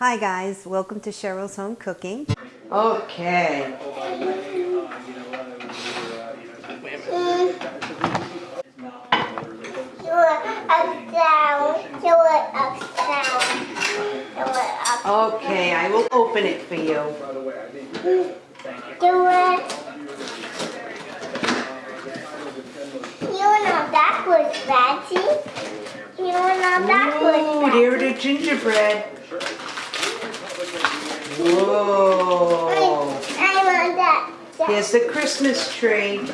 Hi guys, welcome to Cheryl's Home Cooking. Okay. Do it up down. Do it up down. Do it up. Okay, I will open it for you. Do it. You know that was fatty. You know that Ooh, was there the gingerbread. Oh. Whoa. I want that. Here's the Christmas tree.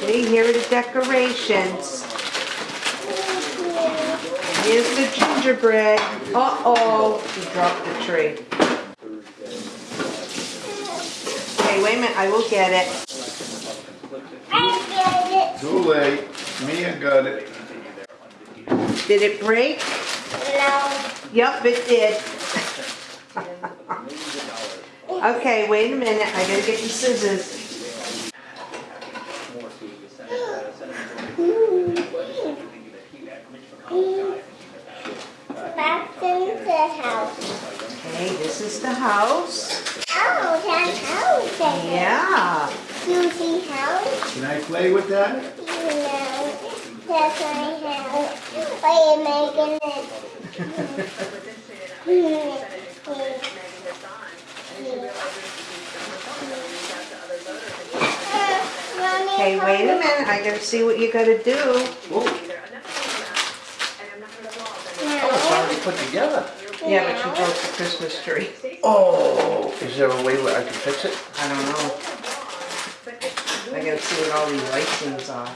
See, here are the decorations. Here's the gingerbread. Uh-oh, he dropped the tree. Okay, wait a minute, I will get it. I get it. Too late. Mia got it. Did it break? No. Yup, it did. Okay, wait a minute, I gotta get the scissors. Back in the house. Okay, this is the house. Oh, that house. Eh? Yeah. You see house? Can I play with that? You know, that's my house. Why are you making it? Okay, wait a minute, I gotta see what you gotta do. Oh, it's already put together. Yeah, but you broke the Christmas tree. Oh, is there a way where I can fix it? I don't know. I gotta see what all these icings are.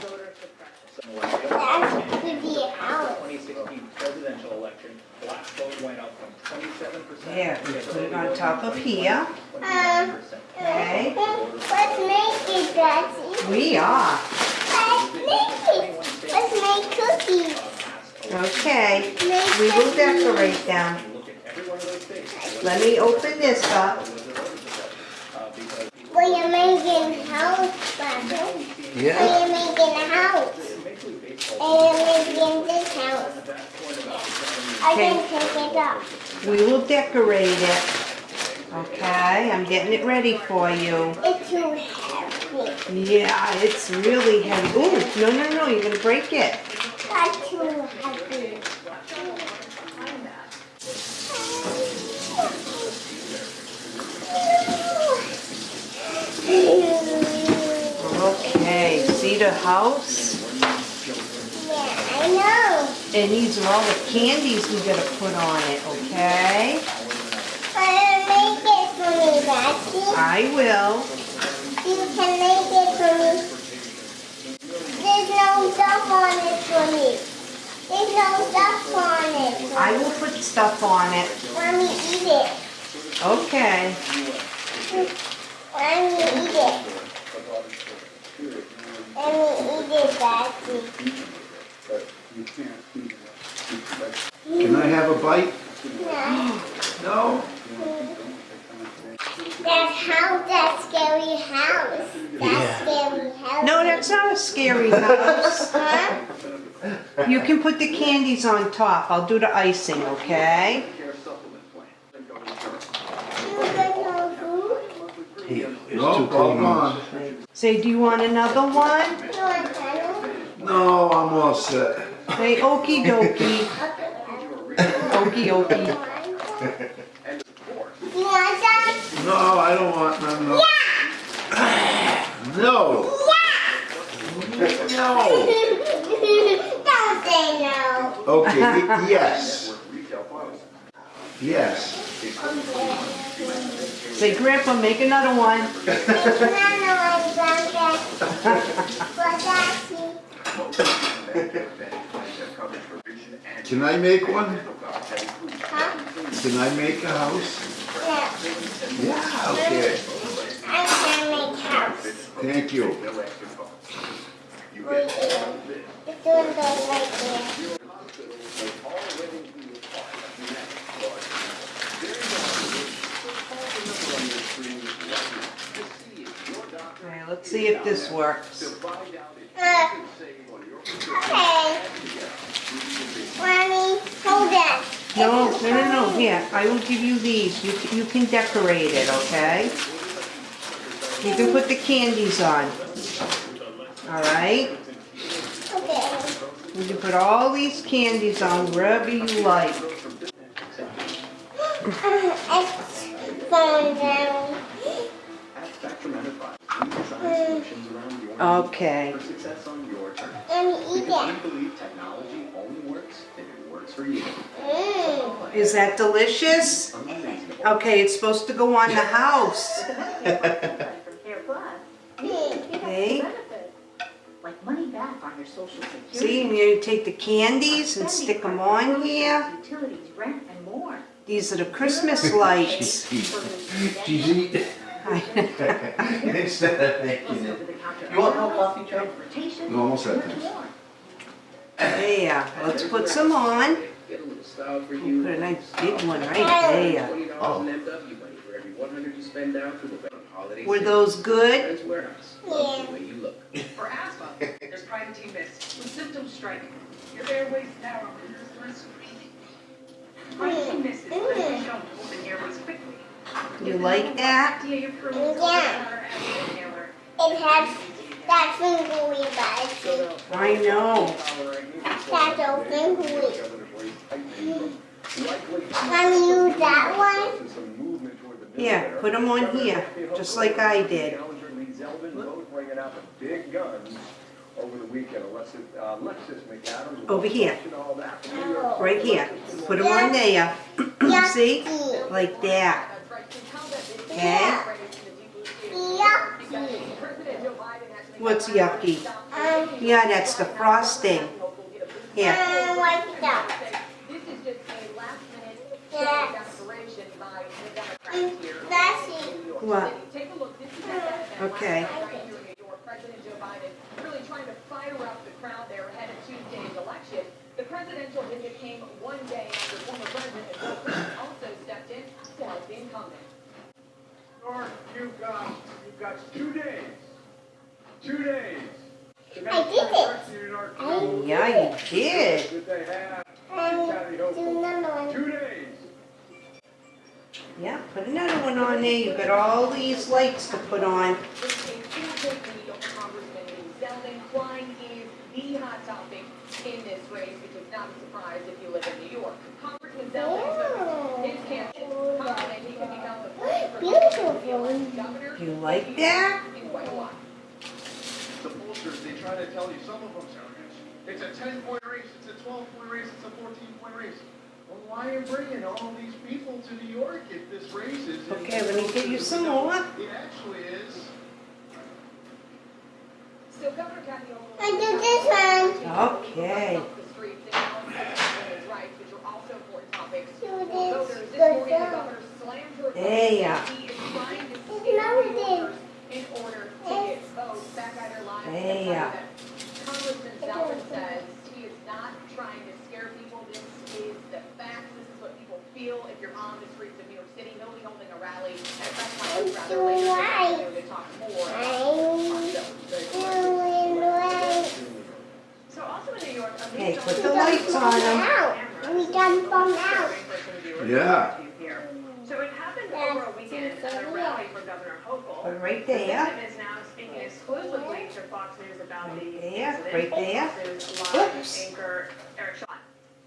That could be a house. 2016 presidential election, black vote went up from 27% There, we put it on top of here. Um, Okay. let's make it, Daddy. We are. Let's make it. Let's make cookies. Okay, Make we will cookies. decorate them. Let me open this up. Well, you're making house, Daddy. Yeah. Well, you're making a house. And you're making this house. I can take it up. We will decorate it. Okay, I'm getting it ready for you. It's too heavy. Yeah, it's really heavy. Ooh, no, no, no, you're gonna break it. That's too heavy. Okay, see the house? And these are all the candies we gotta put on it, okay? But make it for me, Daddy. I will. You can make it for me. There's no stuff on it for me. There's no stuff on it. I will put stuff on it. Mommy, eat it. Okay. Mommy, eat it. Mommy, eat it, Daddy. Can I have a bite? No. No? That house, that scary house. That scary house. No, that's not a scary house. Huh? You can put the candies on top. I'll do the icing, okay? You got no food? Here, it's No, two all cold gone. Say, do you want another one? You want tunnel? No, I'm all set. Say, okey dokey. Okey dokey. You want some? No, I don't want none, no. No, no. Don't say no. Okay, yes. Yes. Say, Grandpa, make another one. Make another one, Grandpa. For Daddy. Can I make one? Huh? Can I make a house? No. Yeah, okay. I'm gonna make house. Thank you. Right there. It's doing those right there. Let's see if this works. Uh, okay. Mommy, hold that. No, No, no, no, here, I will give you these, you, you can decorate it, okay? You can put the candies on. Alright? Okay. You can put all these candies on wherever you like. Okay. eat it. technology only works if it works for you. Is that delicious? Okay, it's supposed to go on the house. From Care Plus, you get Okay. extra benefits, like money back on your social security. See, and you take the candies and stick them on here. Utilities, rent, and more. These are the Christmas lights. She's eating instead of making it. You want more coffee, Joe? You almost had this. There, let's put some on. Get a little style for Put you. a nice big one right there. Twenty dollars oh. in MW money for every one hundred you spend down through the bank holiday. Were sale. those good? Men's Wearhouse. Love the way you look. For asthma, there's Primatene Mist. When symptoms strike, your airways narrow and there's the risk of breathing. Primatene Mist is clinically shown to open airways quickly. You like that? Yeah. over-the-counter as an inhaler. It has that fingery bite. I know. That's a fingery. Can we use that one? Here, put them on here, just like I did. Challenger Lee Zeldin both bringing out the big guns over the weekend. Alexis, uh, Alexis McAdams. Over here. watching all that from New York. Right here. Put them on there. You see? Like that. Okay? Yeah. Yucky. What's yucky? Um, Yeah, that's the frosting. Here. York What? City. Take a look, this is at that event Okay. last night right here in New York. President Joe Biden really trying to fire up the crowd there ahead of Tuesday's election. The presidential visit came one day after former President Bill Clinton also stepped in to the incumbent. York, you've got, you've got two days. Two days. I did it. that New York I Yeah, you did. That they have Um, do Hopeful. another one. Two days. Yeah, put another one on there. You've got all these lights to put on. It's a two-big lead over Congressman Lee is the hot topic in this race, which is not a surprise if you live in New York. Congressman Zeldin his campaign confident he can become the first governor You like that? in quite a while. The pollsters, they try to tell you, some of them it's a ten point race, it's a twelve point race, it's a fourteen point race. Well, why are you bringing all these people to New York if this race is? Okay, let me get you some more. It actually is. So Governor Kathy Hochul. I do this one. Okay. The streets and balancing women's rights, are also important topics. Do this. this Good job. governor slammed her. There. He is It's scare another New thing. Yorkers in order to get votes oh, back on their lives. There. Congressman Zeldin says he is not trying to scare people. This feel if you're on the streets of New York City. He'll be holding a rally at a press conference rather later this afternoon to talk more about I'm doing right. So also in New York, a Hey, put the lights on them. We got from out. Yeah. So it happened over a weekend at a rally for Governor Hochul. Put right there. victim is now speaking exclusively to Fox News about the Right there, incident. right there. Fox News live Oops. anchor Eric Schott.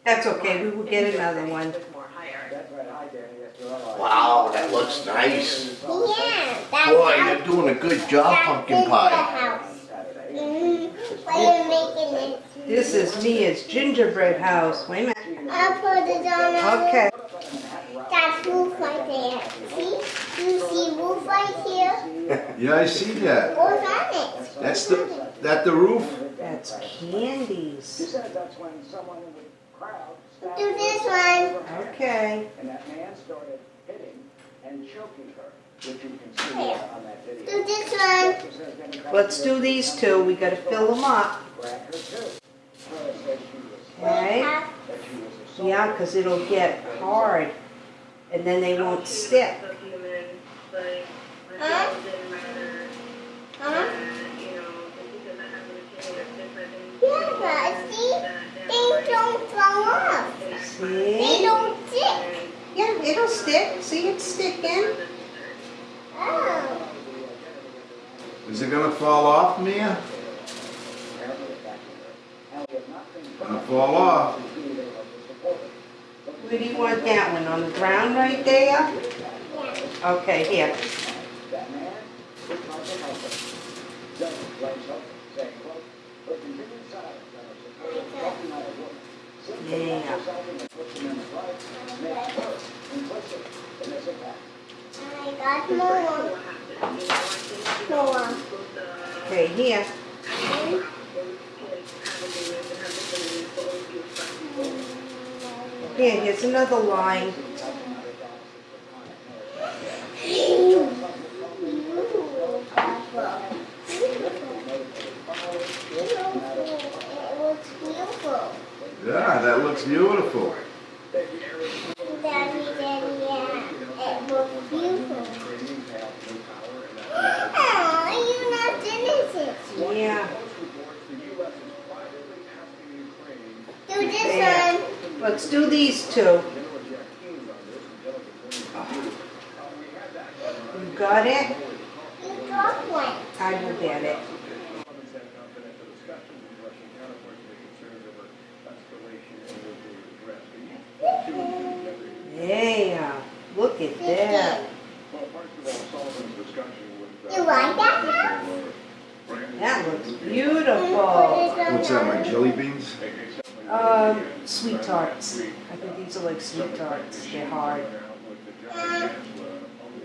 That's okay, we will get another one. With more. Hi, Eric. That's right, hi Danny, that's right. Wow, that looks nice. Yeah, that's Boy, you're doing a good job, pumpkin is the pie. house. Why you making it? This is Mia's gingerbread house. Wait a minute. I'll put it on. Okay. That's roof right there. See? You see roof right here? Yeah, I see that. What's on it? That's the, that the roof? That's candies. said that's when someone in the crowd Do this one. Okay. And that man started hitting and choking her, which you can see on that video. Do this one. Let's do these two. We gotta fill them up. Grabbed her too. So it said she was, Okay? Have- that she was assaulted. Yeah, because it'll get hard. And then they won't stick. Huh? Huh? Yeah, but see? They don't fall off. They don't stick. Yeah, it'll stick. See, it's sticking. Oh. Is it gonna fall off, Mia? Gonna fall off. Where do you want that one? On the ground right there? Okay, here. Yeah. Here. Here, here's another line. It looks beautiful. Yeah, that looks beautiful. Daddy, Daddy, yeah. It looks beautiful. Oh, you're not finished it. Yeah. Do this There. Let's do these two. You got it? You got one. I will get it. Comments have confidential discussions with Russian counterparts and concerns over escalation and will be addressed. Yeah. Look at that. Well, first of all, Sullivan's discussion with. uh, You like that That looks beautiful. What's that, my jelly beans? Sweet tarts. I think these are like sweet tarts. They're hard.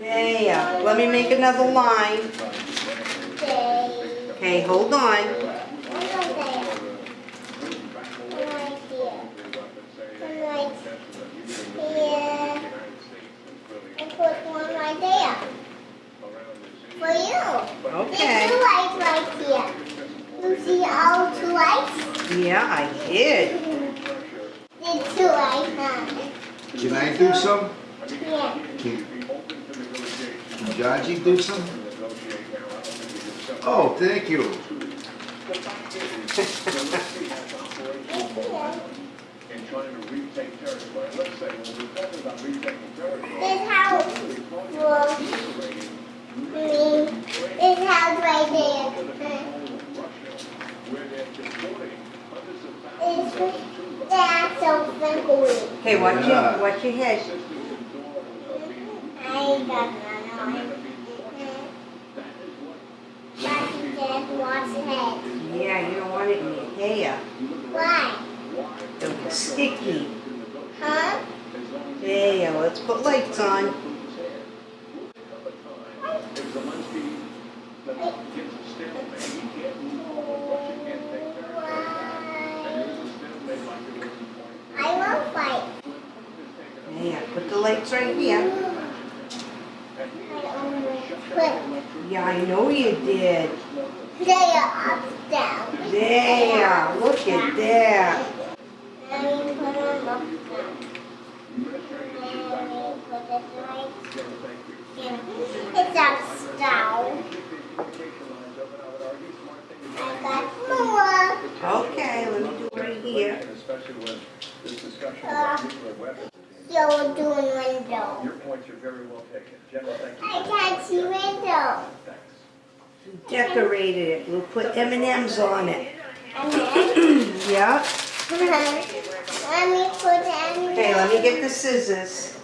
Yeah. Let me make another line. Okay, hold on. One over there. Right here. Right here. And put one right there. For you. Okay. There's two lights right here. You see all two lights? Yeah, I did. Lights. Can I do some? Yeah. Can can do some? Oh, thank you. And trying to retake territory. Let's say, when we're talking about retaking territory. This house me. This house right there. Where they're deporting hundreds of thousands It's that's so simple. Okay, watch your, watch your head. I got none on. Daddy wash head. Yeah, you don't want it in your hair. Why? It'll be sticky. Huh? Yeah, let's put lights on. If Zelensky gets a stalemate, he can't move forward, Russia can't take territory. And Why? there's a stalemate like there was in twenty. I won't fight. Yeah, put the lights right here. I almost quit. Yeah, I know you did. They are up down. There, look at that. Let me put them up down. Let me put it right here. It's up down. I got more. Okay, let me do it right here. Especially with this discussion uh, about nuclear weapons. So we're doing window. Your points are very well taken. General, thank you. I can't see window. Decorated it. We'll put M&Ms on it. Yeah. let me put them. Okay, let me get the scissors.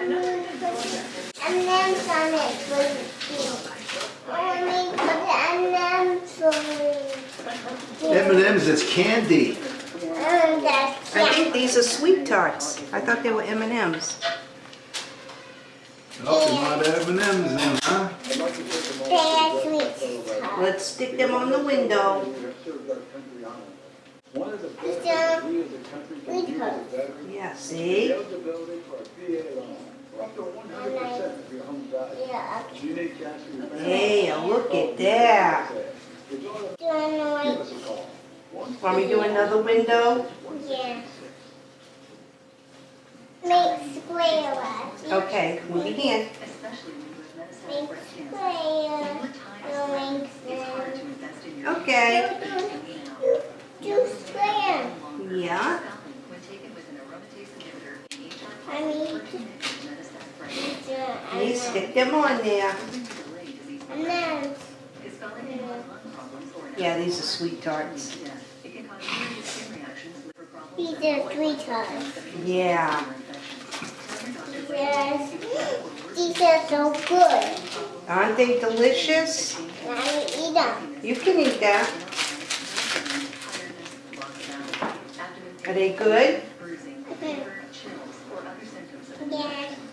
And then on it. Let me put M&M's for you. M&M's, it's candy. I think these are sweet tarts. I thought they were M&Ms. Oh, they're not M&M's then, huh? Sweet. Let's stick them on the window. It's a sweet stuff. Yeah, see? Yeah. Hey, look at that. Doing like, Want me to do another window? yeah. Make square ones. Okay, move your hand. Especially when you have medicine Make breast cancer. square. And what time Doing it's hard to invest in your Okay. Do square. Yeah. When taken with an aromatase inhibitor in each I need to, you stick them on there? and then, Yeah, these are sweet tarts. these are three times. Yeah. Yes, these are so good. Aren't they delicious? I eat them. You can eat that. Are they good? Yes,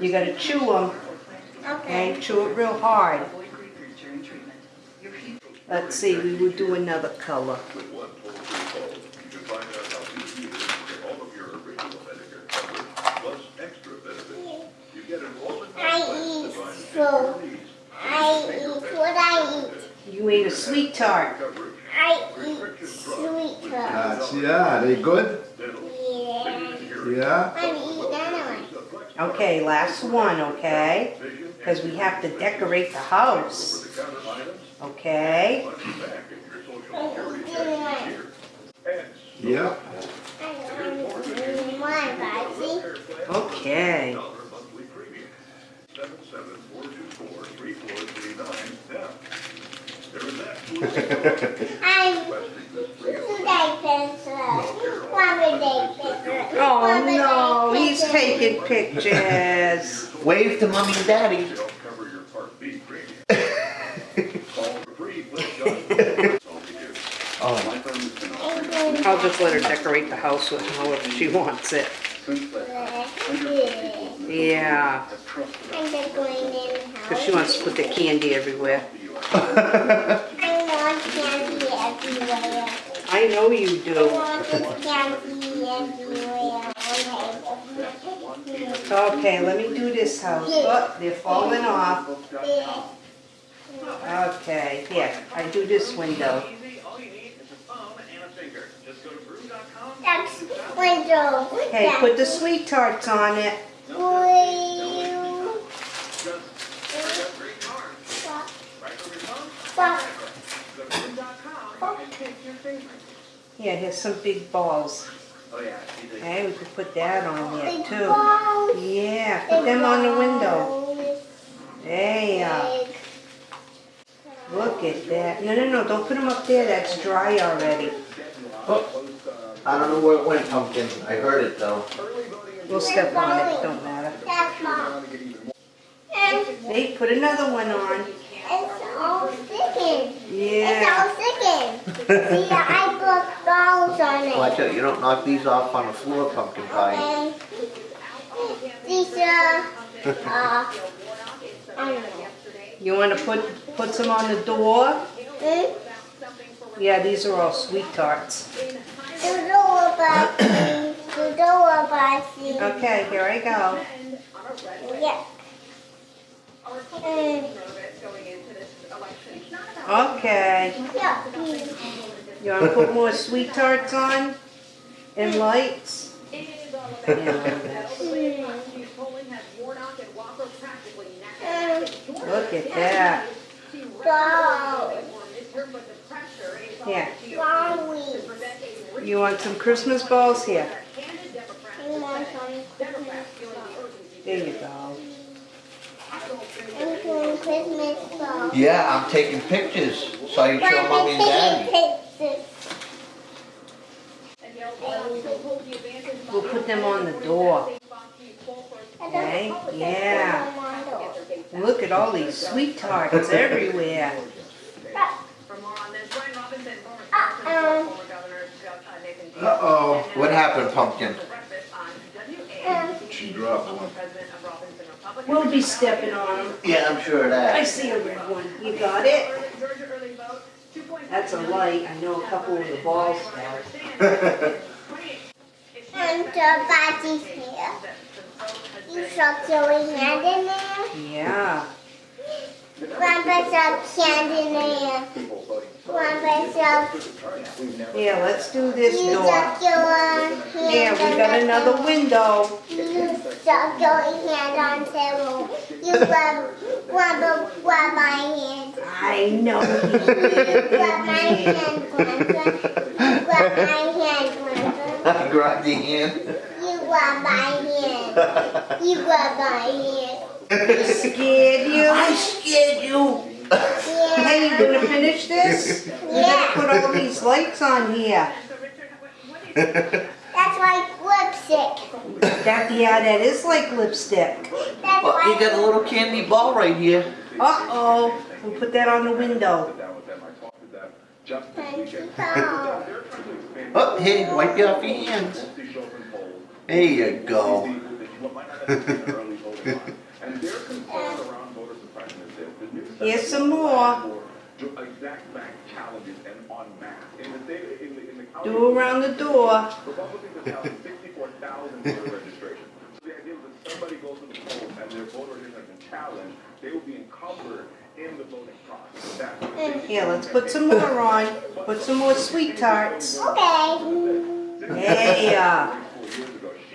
You gotta chew them, okay. okay? Chew it real hard. Let's see, we will do another color. With one toll-free call, you can find out how easy it is to get all of your original Medicare coverage, plus extra benefits. You get enrollment I plans eat designed to fit so- your needs. I eat what I eat. You ate a sweet tart. I eat sweet tarts. Yeah, they good? Yeah. Yeah? I'm eating another one. Okay, last one, okay? Because we have to decorate the house, okay? money back in your social I'm security eating check one. each year. And Yeah. I'm eating one, Betsy. Okay. Four two four three four three nine now. There is that. I'm Requesting this free today pencil. One day pencil. Oh no, he's taking pictures. Wave to mommy and daddy. to help cover your Part B premium. Call for free, please, John. That's all we do. Oh, My firm has been offering I'll just let her decorate the house with however she wants it. Yeah, have trusted I'm just going in because she wants to put the candy everywhere. I want candy everywhere. I know you I do. want candy everywhere. Okay. Let me do this house. Oh, they're falling off. Okay, here, I do this window. Easy, all you need is a phone and a finger. Just go to brew.com. That's window. Okay, put the sweet tarts on it Just got great cards. Right from your phone, Fuck. go to brew.com and pick your favorite. Yeah, here's some big balls. Oh yeah, Okay, we could put that on there Big too. balls. Yeah, put them on the window. Balls. There, Big. Uh, look at that. No, no, no, don't put them up there, that's dry already. Oh, I don't know where it went, pumpkin. I heard it though. We'll step on it, don't matter. That's mom. And Hey, put another one on. it's all sticking. It's Yeah. all sticking. See, I put balls on it. Watch out, you don't knock these off on the floor, pumpkin pie. And these are, uh, I don't know. You wanna put, put some on the door? Hmm? Yeah, these are all sweet tarts. The door boxing, the door boxing. Okay, here I go. Yeah. And, Okay, yeah, you wanna put more sweet tarts on? And lights? Yeah, a little bit. And Look at that. Yeah, you want some Christmas balls? Here, I want some Christmas balls. there you go. I'm doing Christmas balls. Yeah, I'm taking pictures so I can show mommy and daddy. Pictures. We'll put them on the door. Okay, yeah. on my door. Look at all these sweet tarts everywhere. For more on this, Brian Robinson, former Uh-oh. spokesman, former governor, uh, Nathan Deal. Uh-oh, what happened, pumpkin? Breakfast on WA. Um, She dropped one. President of Robinson Republic. We'll be stepping on them. Yeah, I'm sure of that. I that. see a red one. You got it? Early- Georgia early vote, 2.5 That's a light. I know a couple of the balls fell. and the body's here. You shove your hand in there. Yeah. Yeah, let's do this door. shove your hand. Yeah, we got on another window. You shove your hand on the table. You grab, grab, grab my hand. I know You he grab my hand, Grandpa. You grab my hand, Grandpa. I grabbed your hand. You grab my hand. You grab my hand. Scared you? I scared you. Hey, you gonna finish this? You gotta put all these lights on here. That's like lipstick. That, yeah, that is like lipstick. That's Well, you got a little candy ball right here. Uh-oh, we'll put that on the window. Down with them, I talked to them just this pencil weekend. doll. They're trying to expand Oh, hey, wipe you off your hands. There you go. That you might not have seen in early voting line. And their concern around voter suppression is this. The new Here's some more. Exact bank challenges and en masse. In the state, in the, in the county. Do around the door. Republicans have held 64,000 voter registration. So the idea is that somebody goes to the polls and their voter registration has been challenged, they will be encumbered in the voting process. That's what they- Here, let's put some more on. Put some more sweet tarts. Okay. Hey, uh,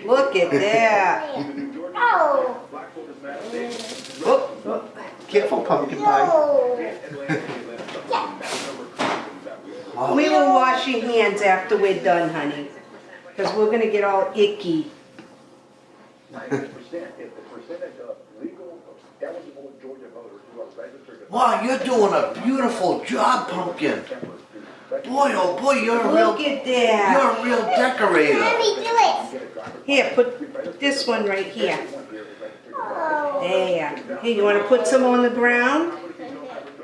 look at that. Oh. Black voters matter. They- Oh, oh. Careful, pumpkin pie. No. Oh, We will wash your hands after we're done, honey. Because we're gonna get all icky. Ninety percent, the percentage of legal eligible Georgia voters who are registered. Wow, you're doing a beautiful job, pumpkin. Boy, oh boy, you're a real, Look at that. you're a real decorator. Let me do it. Here, put this one right here. There. Here, you wanna put some on the ground?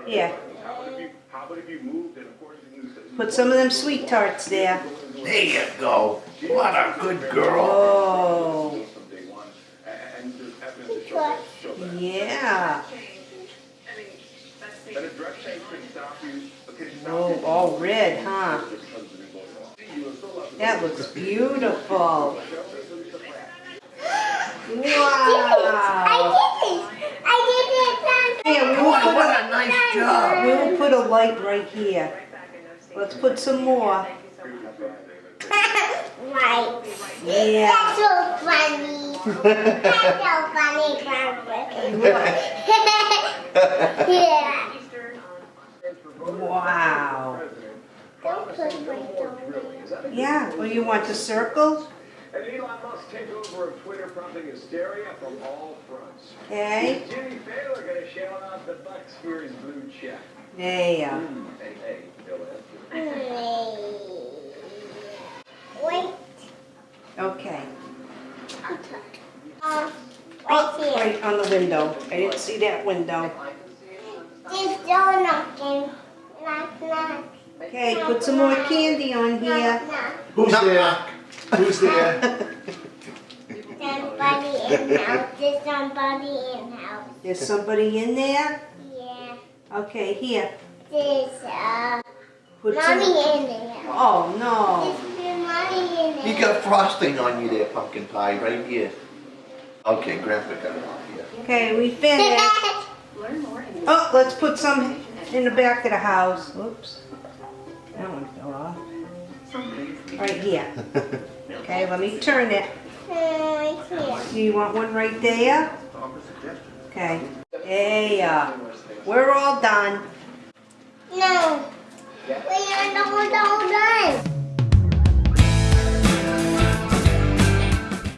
Here, How about if you, how about if you moved and of course you knew. put some of them sweet tarts there. There you go. What a good girl. Oh, From day one, and there's evidence to show that, show that. yeah. And a dress change can stop you, can stop Oh, all red, huh? That looks beautiful. Wow. I did it. I did it. Here, we will put what a, nice job. we will put a light right here. Let's put some more. Right. Yeah. That's so funny. That's so funny, Barbara. yeah. Wow. Don't put my Yeah, well, you want the circle? And Elon Musk take over of Twitter, prompting hysteria from all fronts. Okay, Jimmy Fallon gonna shell out the bucks for his blue check. there. Hey, hey, Bill Wait. Okay. Uh, Oh, right here. right on the window. I didn't see that window. There's door knocking. Knock, knock. Okay, put some more candy on here. Knock, knock. Who's there? Who's there? Somebody in house. There's somebody in house. There's somebody in there? Yeah. Okay, here. There's uh, Put mommy some. in there. Oh, no. There's mommy in there. You got frosting on you there, pumpkin pie, right here. Okay, Grandpa got it off here. Okay, we finished. Learn more Oh, let's put some in the back of the house. Whoops. That one fell off. Right here. Okay, let me turn it. Do you want one right there? Okay. There. Uh, we're all done. No. We are not all done.